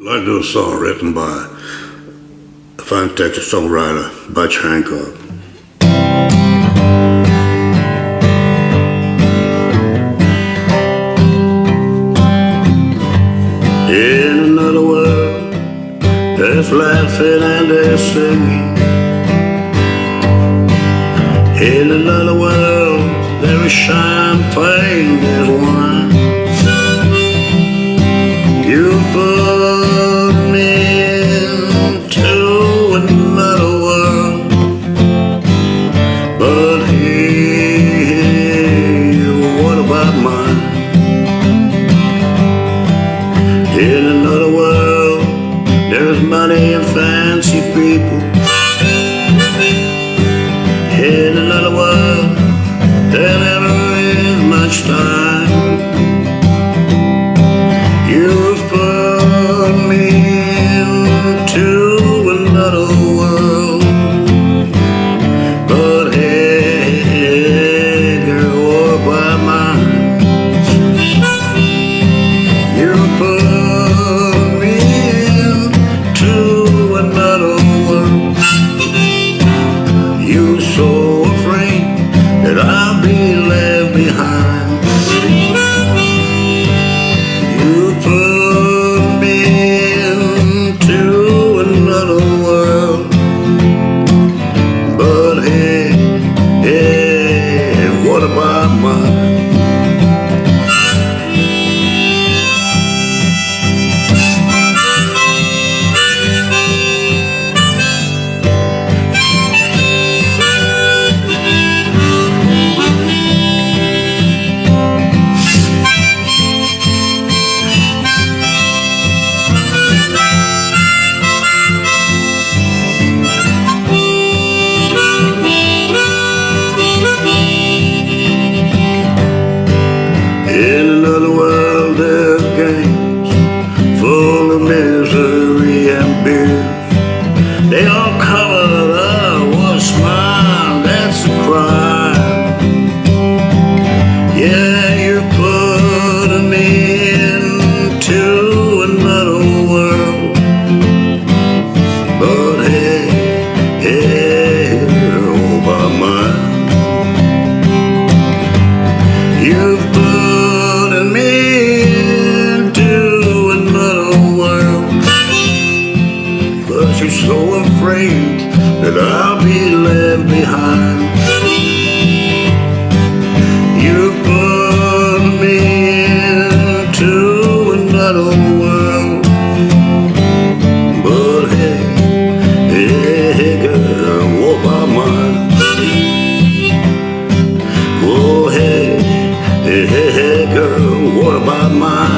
I'd like to do a song written by a fine Texas songwriter, Butch Hancock. In another world, there's laughing and there's singing. In another world, there is champagne, is you're so afraid that I'll be left behind. You put me into another world, but hey, hey, hey, girl, what about mine? Oh, hey, hey, hey, hey, girl, what about mine?